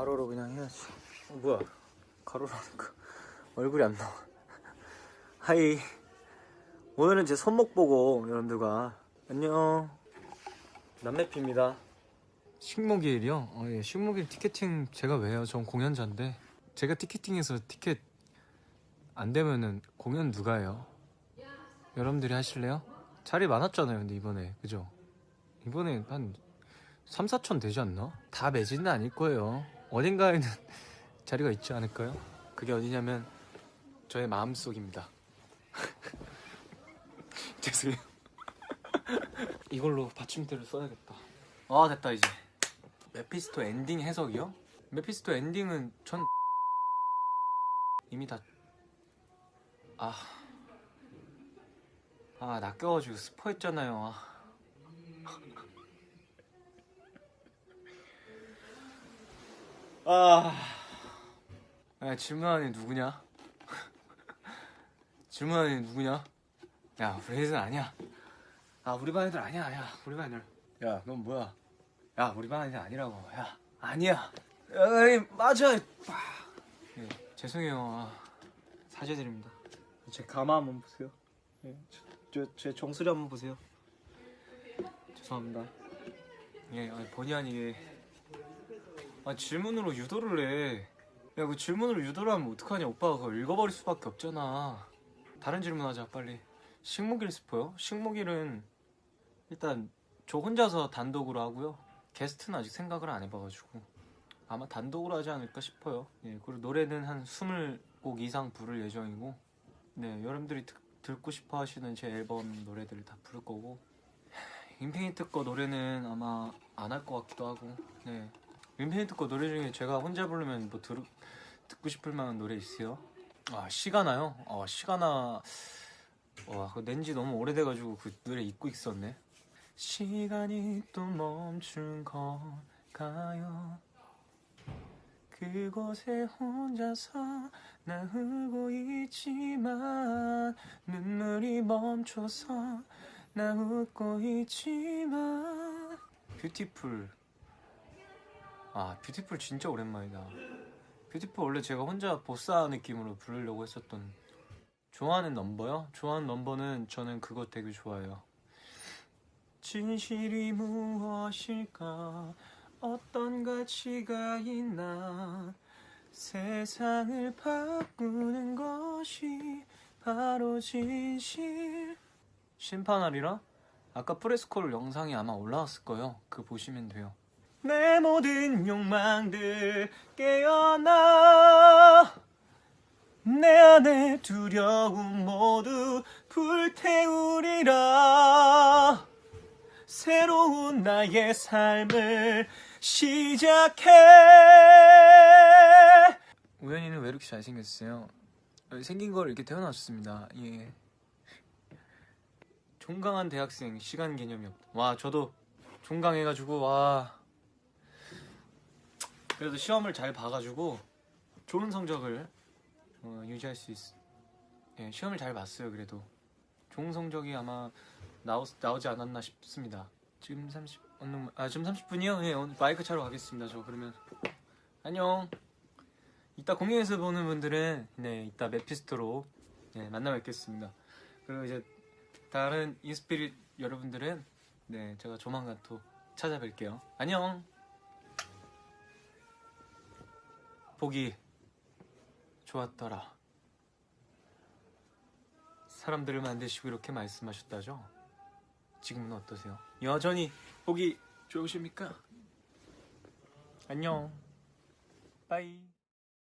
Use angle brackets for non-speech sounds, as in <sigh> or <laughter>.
가로로 그냥 해야지 어, 뭐야 가로로 하니까 얼굴이 안 나와 하이 오늘은 제 손목 보고 여러분들과 안녕 남매피입니다 식목일이요? 어, 예. 식목일 티켓팅 제가 왜 해요? 전 공연자인데 제가 티켓팅해서 티켓 안 되면은 공연 누가 해요? 여러분들이 하실래요? 자리 많았잖아요 근데 이번에 그죠? 이번에 한 3, 4천 되지 않나? 다 매진은 아닐 거예요 어딘가에는 <laughs> 자리가 있지 않을까요? 그게 어디냐면 저의 마음속입니다. <laughs> 죄송해요. <laughs> 이걸로 받침대를 써야겠다. 아 됐다 이제. 메피스토 엔딩 해석이요? 메피스토 엔딩은 전 이미 다 아... 아 낚여가지고 스포했잖아요 아. 아... 야, 질문하는 애 누구냐? <laughs> 질문하는 애 누구냐? 야 우리 애들 아니야. 아 우리 반 애들 아니야 야. 우리 반 애들. 야 넌 뭐야? 야 우리 반 애들 아니라고. 야 아니야. 에이 맞아. 예, 죄송해요. 아, 사죄드립니다. 제 가마 한번 보세요. 예, 저, 제 정수리 한번 보세요. 죄송합니다. 예 본의 아니게 아 질문으로 유도를 해 야 그 질문으로 유도를 하면 어떡하냐? 오빠가 그걸 읽어버릴 수밖에 없잖아. 다른 질문 하자 빨리. 식목일 스포요? 식목일은 일단 저 혼자서 단독으로 하고요. 게스트는 아직 생각을 안 해봐가지고. 아마 단독으로 하지 않을까 싶어요. 예, 그리고 노래는 한 20곡 이상 부를 예정이고 네 여러분들이 듣, 듣고 싶어 하시는 제 앨범 노래들을 다 부를 거고. 인피니트 거 노래는 아마 안 할 것 같기도 하고 네 인피니트 거 노래 중에 제가 혼자 부르면 뭐 들, 듣고 싶을 만한 노래 있어요? 아 시간아요? 아 시간아 와 낸지 너무 오래돼가지고 그 노래 잊고 있었네 시간이 또 멈춘 걸까요 그곳에 혼자서 나 웃고 있지만 눈물이 멈춰서 나 웃고 있지만 Beautiful 아 Beautiful 진짜 오랜만이다. Beautiful 원래 제가 혼자 bossa 느낌으로 부르려고 했었던 좋아하는 넘버요? 좋아하는 넘버는 저는 그거 되게 좋아해요. 진실이 무엇일까? 어떤 가치가 있나? 세상을 바꾸는 것이 바로 진실. 심판하리라? 아까 프레스콜 영상이 아마 올라왔을 거예요. 그 보시면 돼요 내 모든 욕망들 깨어나. 내 안의 두려움 모두 불태우리라. 새로운 나의 삶을 시작해. 우연히는 왜 이렇게 잘생겼어요? 생긴 걸 이렇게 태어났습니다? 예. 종강한 대학생 시간 개념이 없다. 와 저도 종강해가지고 와 그래도 시험을 잘 봐가지고 좋은 성적을 어, 유지할 수 있어 예, 시험을 잘 봤어요 그래도. 좋은 성적이 아마 나오, 나오지 않았나 싶습니다. 지금 30, 오늘, 아 지금 30분이요? 예, 오늘 마이크 차러 가겠습니다 저 그러면. 안녕. 이따 공연에서 보는 분들은 네 이따 메피스토로 네, 만나 뵙겠습니다. 그리고 이제 다른 인스피릿 여러분들은 네 제가 조만간 또 찾아뵐게요. 안녕 보기 좋았더라 사람들을 만드시고 이렇게 말씀하셨다죠? 지금은 어떠세요? 여전히 보기 좋으십니까? 안녕 빠이